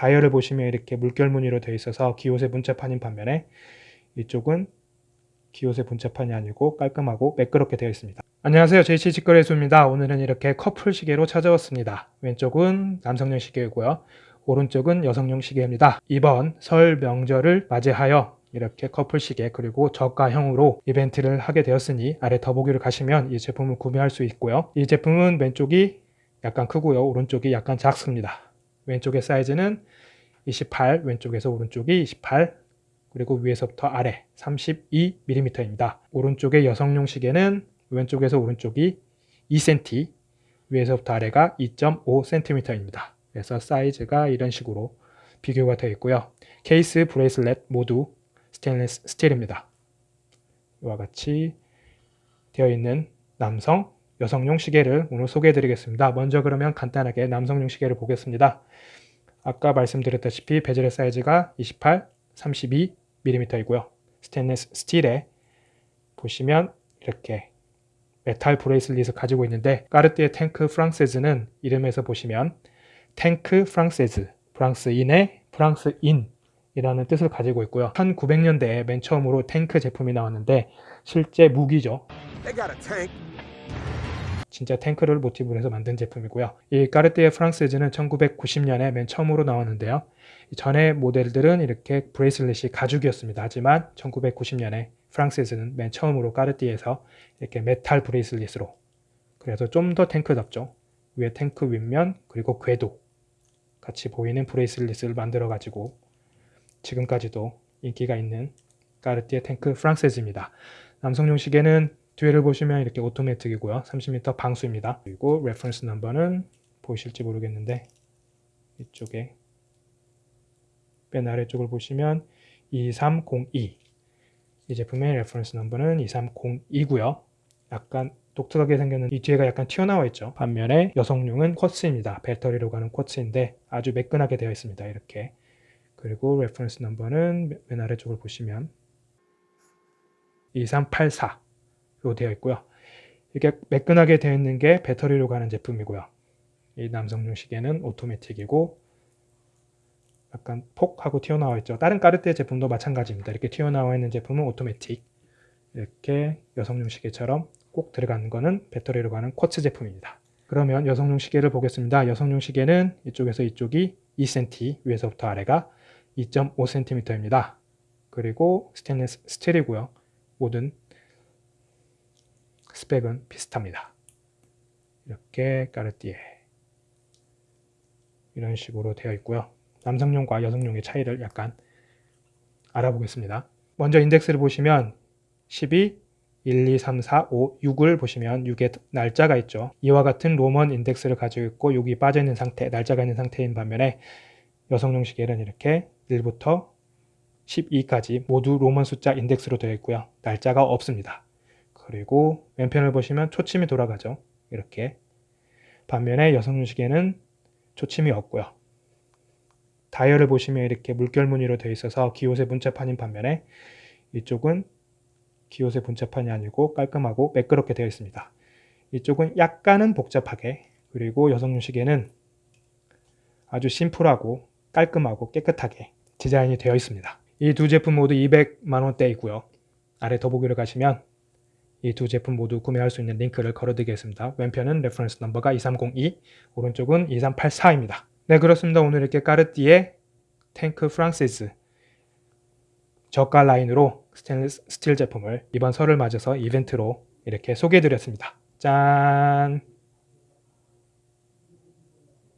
다이얼을 보시면 이렇게 물결 무늬로 되어 있어서 기호세 분체판인 반면에 이쪽은 기호세 분체판이 아니고 깔끔하고 매끄럽게 되어 있습니다. 안녕하세요. JC 직거래소입니다. 오늘은 이렇게 커플 시계로 찾아왔습니다. 왼쪽은 남성용 시계이고요. 오른쪽은 여성용 시계입니다. 이번 설 명절을 맞이하여 이렇게 커플 시계 그리고 저가형으로 이벤트를 하게 되었으니 아래 더보기를 가시면 이 제품을 구매할 수 있고요. 이 제품은 왼쪽이 약간 크고요. 오른쪽이 약간 작습니다. 왼쪽의 사이즈는 28, 왼쪽에서 오른쪽이 28, 그리고 위에서부터 아래 32mm입니다. 오른쪽의 여성용 시계는 왼쪽에서 오른쪽이 2cm, 위에서부터 아래가 2.5cm입니다. 그래서 사이즈가 이런 식으로 비교가 되어 있고요. 케이스, bracelet 모두 스테인리스 스틸입니다. 이와 같이 되어 있는 남성, 여성용 시계를 오늘 소개해 드리겠습니다. 먼저 그러면 간단하게 남성용 시계를 보겠습니다. 아까 말씀드렸다시피 bezel의 사이즈가 28, 32mm이고요. 스테인리스 스틸에 보시면 이렇게 metal bracelet을 가지고 있는데 까르띠에 탱크 프랑세즈는 이름에서 보시면 탱크 프랑세즈, 프랑스인의 프랑스인 이라는 뜻을 가지고 있고요. 1900년대에 맨 처음으로 탱크 제품이 나왔는데 실제 무기죠. 진짜 탱크를 모티브로 해서 만든 제품이고요. 이 까르띠에 프랑세즈는 1990년에 맨 처음으로 나왔는데요. 전에 모델들은 이렇게 bracelet이 가죽이었습니다. 하지만 1990년에 프랑세즈는 맨 처음으로 까르띠에서 이렇게 metal bracelet으로 그래서 좀 더 탱크답죠. 위에 탱크 윗면 그리고 궤도 같이 보이는 bracelet을 만들어 가지고 지금까지도 인기가 있는 까르띠에 탱크 프랑세즈입니다. 남성용 시계는 뒤에를 보시면 이렇게 automatic이고요. 30m 방수입니다. 그리고 reference number는 보이실지 모르겠는데 이쪽에 맨 아래쪽을 보시면 2302 이 제품의 reference number는 2302고요. 약간 독특하게 생겼는 이 뒤에가 약간 튀어나와 있죠. 반면에 여성용은 quartz입니다. 배터리로 가는 quartz인데 아주 매끈하게 되어 있습니다. 이렇게 그리고 reference number는 맨 아래쪽을 보시면 2384 로 되어 있고요. 이게 매끈하게 되어 있는 게 배터리로 가는 제품이고요. 이 남성용 시계는 automatic이고 약간 폭 하고 튀어나와 있죠. 다른 까르띠에 제품도 마찬가지입니다. 이렇게 튀어나와 있는 제품은 automatic 이렇게 여성용 시계처럼 꼭 들어가는 거는 배터리로 가는 quartz 제품입니다. 그러면 여성용 시계를 보겠습니다. 여성용 시계는 이쪽에서 이쪽이 2cm 위에서부터 아래가 2.5cm입니다. 그리고 스테인리스 스틸이고요. 모든 스펙은 비슷합니다. 이렇게 까르띠에 이런 식으로 되어 있고요. 남성용과 여성용의 차이를 약간 알아보겠습니다. 먼저 index를 보시면 12, 1, 2, 3, 4, 5, 6을 보시면 6의 날짜가 있죠. 이와 같은 Roman index를 가지고 있고 6이 빠져있는 상태, 날짜가 있는 상태인 반면에 여성용 시계는 이렇게 1부터 12까지 모두 로먼 숫자 인덱스로 되어 있고요. 날짜가 없습니다. 그리고 왼편을 보시면 초침이 돌아가죠. 이렇게 반면에 여성용 시계는 초침이 없고요. 다이얼을 보시면 이렇게 물결 무늬로 되어 있어서 기호세 분체판인 반면에 이쪽은 기호세 분체판이 아니고 깔끔하고 매끄럽게 되어 있습니다. 이쪽은 약간은 복잡하게 그리고 여성용 시계는 아주 심플하고 깔끔하고 깨끗하게 디자인이 되어 있습니다. 이 두 제품 모두 200만원대이고요. 아래 더보기를 가시면 이 두 제품 모두 구매할 수 있는 링크를 걸어드리겠습니다. 왼편은 reference number가 2302, 오른쪽은 2384입니다. 네 그렇습니다. 오늘 이렇게 까르띠에 탱크 프랑세즈 저가 라인으로 스테인리스 스틸 제품을 이번 설을 맞아서 이벤트로 이렇게 소개해드렸습니다. 짠!